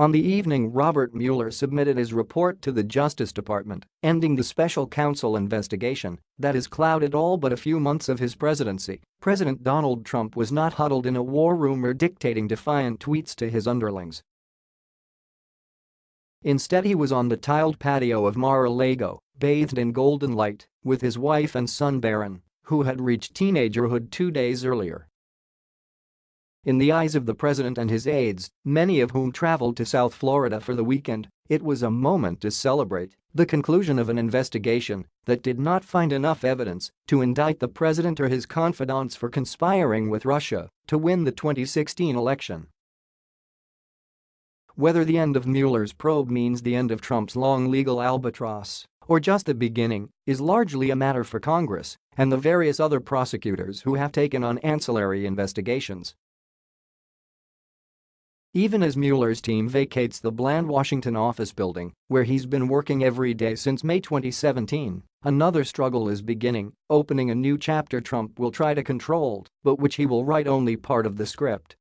On the evening Robert Mueller submitted his report to the Justice Department, ending the special counsel investigation that has clouded all but a few months of his presidency. President Donald Trump was not huddled in a war room or dictating defiant tweets to his underlings. Instead he was on the tiled patio of Mar-a-Lago, bathed in golden light, with his wife and son Barron, who had reached teenagerhood two days earlier. In the eyes of the president and his aides, many of whom traveled to South Florida for the weekend, it was a moment to celebrate the conclusion of an investigation that did not find enough evidence to indict the president or his confidants for conspiring with Russia to win the 2016 election. Whether the end of Mueller's probe means the end of Trump's long legal albatross or just the beginning is largely a matter for Congress and the various other prosecutors who have taken on ancillary investigations. Even as Mueller's team vacates the bland Washington office building, where he's been working every day since May 2017, another struggle is beginning, opening a new chapter Trump will try to control, but which he will write only part of the script.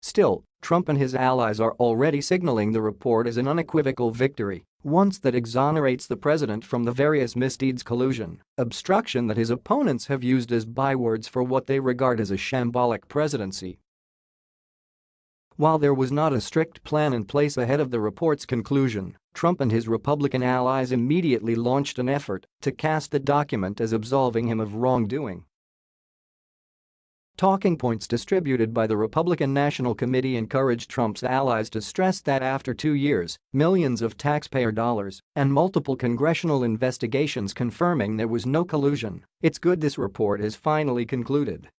Still, Trump and his allies are already signaling the report as an unequivocal victory, once that exonerates the president from the various misdeeds collusion, obstruction that his opponents have used as bywords for what they regard as a shambolic presidency while there was not a strict plan in place ahead of the report's conclusion, Trump and his Republican allies immediately launched an effort to cast the document as absolving him of wrongdoing. Talking points distributed by the Republican National Committee encouraged Trump's allies to stress that after two years, millions of taxpayer dollars, and multiple congressional investigations confirming there was no collusion, it's good this report is finally concluded